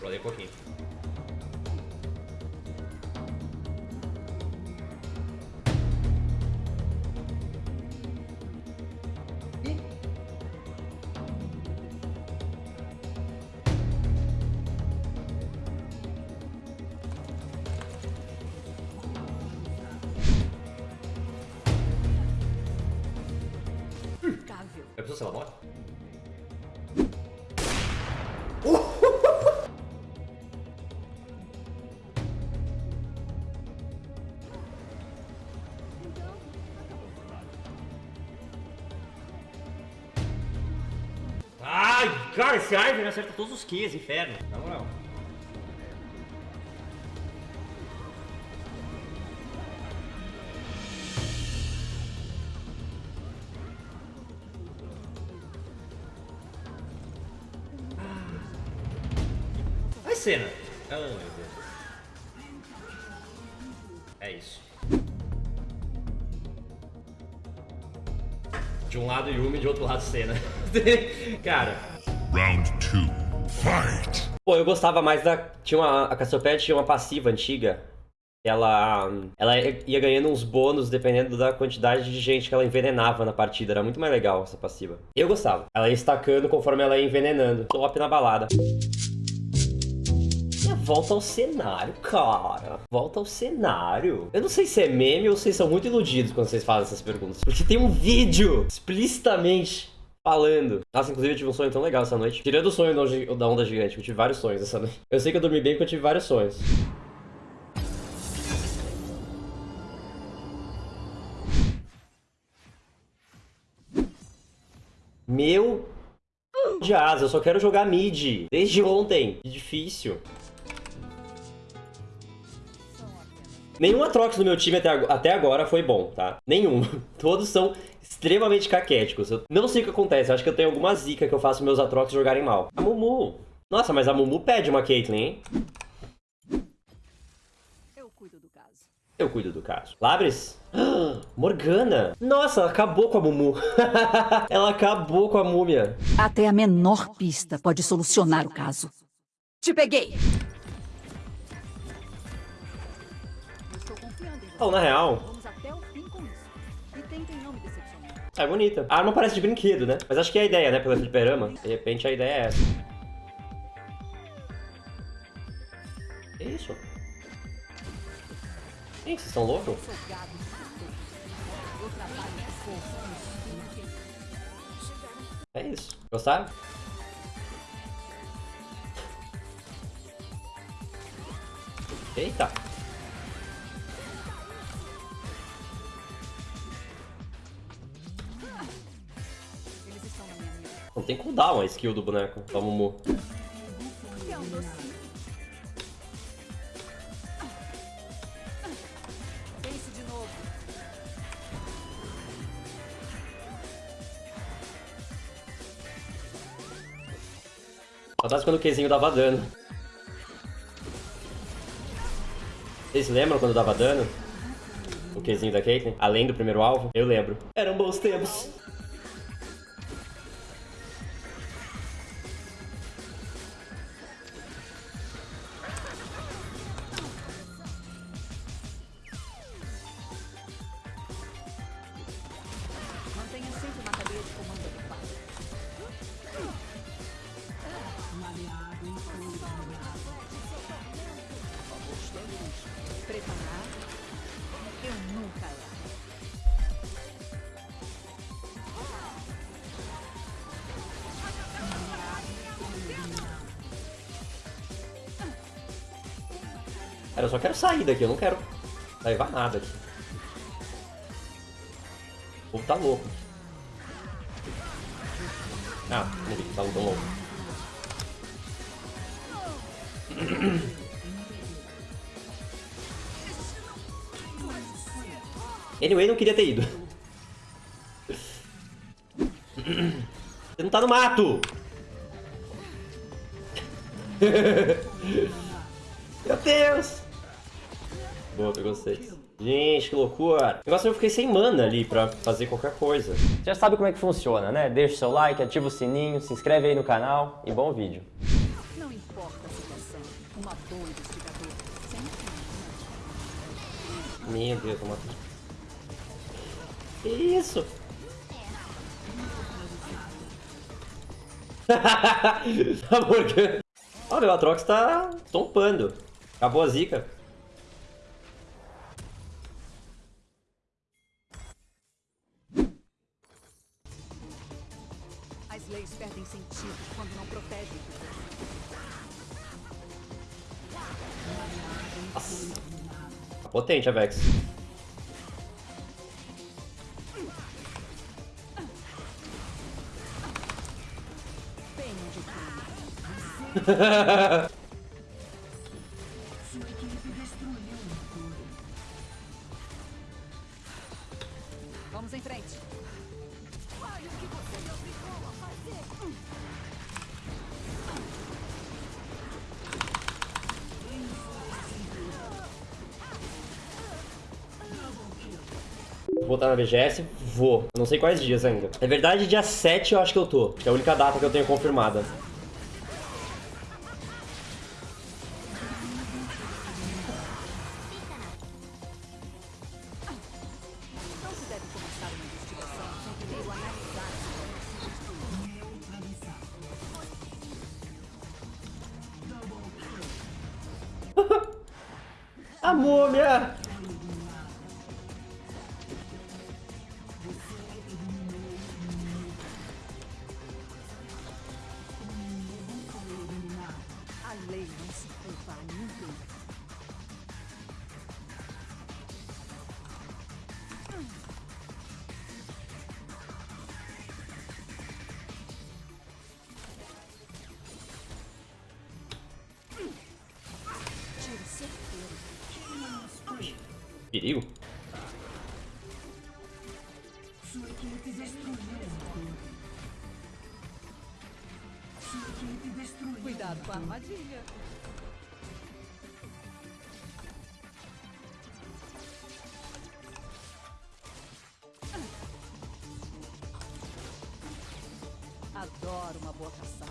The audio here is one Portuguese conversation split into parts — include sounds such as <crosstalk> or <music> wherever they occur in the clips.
Rolei um pouquinho. Impecável. Eu preciso ser ela morre? Ai, cara, esse Ivern acerta todos os Qs, inferno. Na moral. Vai cena. Ah, meu Deus. É isso. De um lado Yumi, de outro lado Senna. <laughs> Cara. Round two. Fight! Pô, eu gostava mais da. Tinha uma. A Cassiopeia tinha uma passiva antiga. Ela. Ela ia ganhando uns bônus dependendo da quantidade de gente que ela envenenava na partida. Era muito mais legal essa passiva. Eu gostava. Ela ia estacando conforme ela ia envenenando. Top na balada. Volta ao cenário, cara. Volta ao cenário. Eu não sei se é meme ou vocês são muito iludidos quando vocês fazem essas perguntas. Porque tem um vídeo explicitamente falando. Nossa, inclusive eu tive um sonho tão legal essa noite. Tirando o sonho da onda- da onda gigante, eu tive vários sonhos essa noite. Eu sei que eu dormi bem porque eu tive vários sonhos. Meu de asa, eu só quero jogar mid. Desde ontem. Que difícil. Nenhum Atrox no meu time até, até agora foi bom, tá? Nenhum. <laughs> Todos são extremamente caquéticos. Eu não sei o que acontece. Eu acho que eu tenho alguma zica que eu faço meus Atrox jogarem mal. A Mumu. Nossa, mas a Mumu pede uma Caitlyn, hein? Eu cuido do caso. Eu cuido do caso. Labres? Ah, <gasps> Morgana. Nossa, ela acabou com a Mumu. <laughs> ela acabou com a múmia. Até a menor pista pode solucionar o caso. Te peguei! Não me decepcionar. é bonita. A arma parece de brinquedo, né? Mas acho que é a ideia, né? Pelo fliperama. De repente a ideia é essa. Que isso? Ih, vocês estão loucos? É isso. Gostaram? Eita. Tem cooldown a skill do boneco, da Mumu. Saudades quando o Qzinho dava dano. Vocês lembram quando dava dano? O Qzinho da Caitlyn? Além do primeiro alvo? Eu lembro. Eram bons tempos. Mantenha sempre uma cadeia de comando ocupada. Preparar? Eu nunca erro. Cara, eu só quero sair daqui, eu não quero levar nada aqui. O povo tá louco. Ah, não tá louco. Anyway, não queria ter ido. Você não tá no mato! Meu Deus! Boa, pegou seis. Gente, que loucura. O negócio é que eu fiquei sem mana ali pra fazer qualquer coisa. Já sabe como é que funciona, né? Deixa o seu like, ativa o sininho, se inscreve aí no canal e bom vídeo. Não importa a situação. Uma boa investigadora. Sempre. Meu Deus, uma... <laughs> Que isso? a. Olha, o Atrox tá tompando. Acabou a zica. Potente a Vex. Vamos em frente. Voltar na BGS? Vou. Não sei quais dias ainda. É verdade, dia 7 eu acho que eu tô. Que é a única data que eu tenho confirmada. <laughs> Não se Perigo? Cuidado com a armadilha. Adoro uma boa caçada.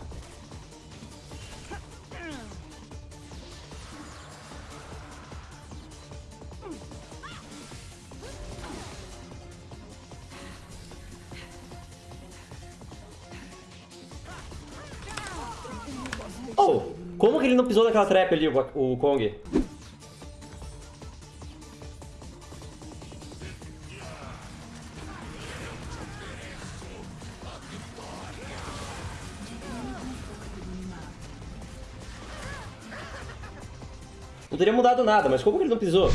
Como que ele não pisou naquela trap ali, o, o Kong? Não teria mudado nada, mas como que ele não pisou?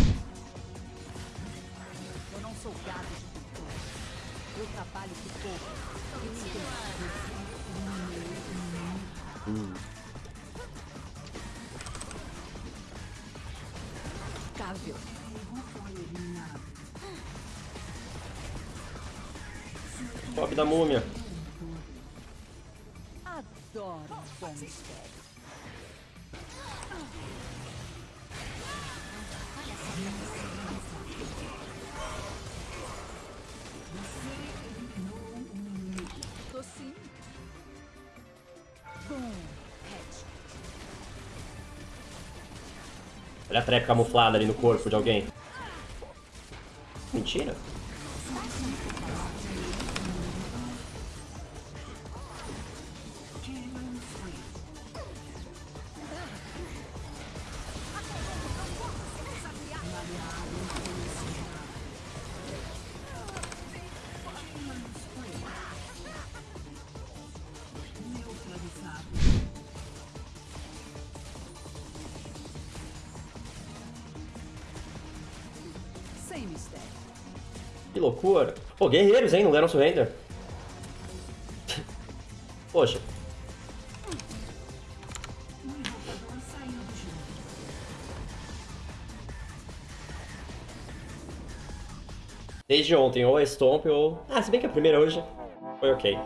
Eu não sou gado de pintura. Eu trabalho pouco. Cável. Top da múmia. Adoro Olha a trap camuflada ali no corpo de alguém. Mentira. Que loucura. Pô, guerreiros, hein? Não deram surrender. Poxa. Desde ontem, ou é Stomp ou... Ah, se bem que a primeira hoje foi ok.